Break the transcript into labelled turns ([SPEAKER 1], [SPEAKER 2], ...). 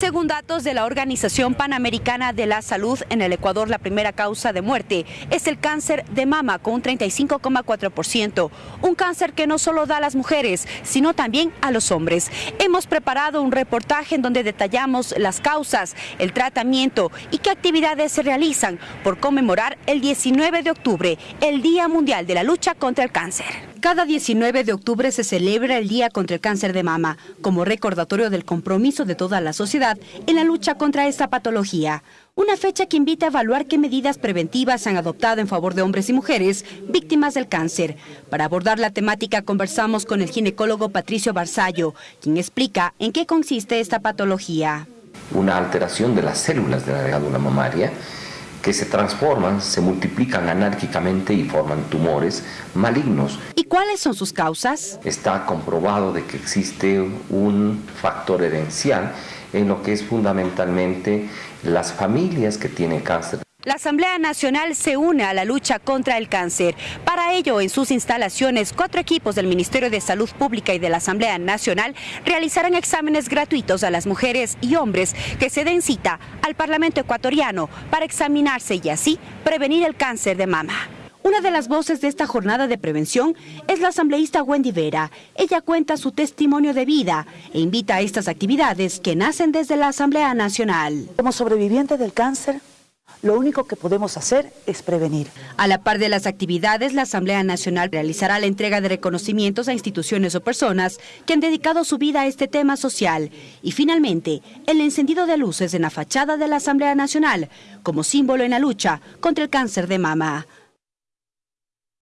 [SPEAKER 1] Según datos de la Organización Panamericana de la Salud, en el Ecuador la primera causa de muerte es el cáncer de mama con un 35,4%, un cáncer que no solo da a las mujeres, sino también a los hombres. Hemos preparado un reportaje en donde detallamos las causas, el tratamiento y qué actividades se realizan por conmemorar el 19 de octubre, el Día Mundial de la Lucha contra el Cáncer. Cada 19 de octubre se celebra el Día contra el Cáncer de Mama, como recordatorio del compromiso de toda la sociedad en la lucha contra esta patología. Una fecha que invita a evaluar qué medidas preventivas se han adoptado en favor de hombres y mujeres víctimas del cáncer. Para abordar la temática conversamos con el ginecólogo Patricio Barzallo, quien explica en qué consiste esta patología.
[SPEAKER 2] Una alteración de las células de la glándula mamaria que se transforman, se multiplican anárquicamente y forman tumores malignos.
[SPEAKER 1] ¿Y cuáles son sus causas?
[SPEAKER 2] Está comprobado de que existe un factor herencial en lo que es fundamentalmente las familias que tienen cáncer.
[SPEAKER 1] La Asamblea Nacional se une a la lucha contra el cáncer. Para ello, en sus instalaciones, cuatro equipos del Ministerio de Salud Pública y de la Asamblea Nacional realizarán exámenes gratuitos a las mujeres y hombres que se den cita al Parlamento ecuatoriano para examinarse y así prevenir el cáncer de mama. Una de las voces de esta jornada de prevención es la asambleísta Wendy Vera. Ella cuenta su testimonio de vida e invita a estas actividades que nacen desde la Asamblea Nacional.
[SPEAKER 3] Como sobreviviente del cáncer, lo único que podemos hacer es prevenir.
[SPEAKER 1] A la par de las actividades, la Asamblea Nacional realizará la entrega de reconocimientos a instituciones o personas que han dedicado su vida a este tema social. Y finalmente, el encendido de luces en la fachada de la Asamblea Nacional como símbolo en la lucha contra el cáncer de mama.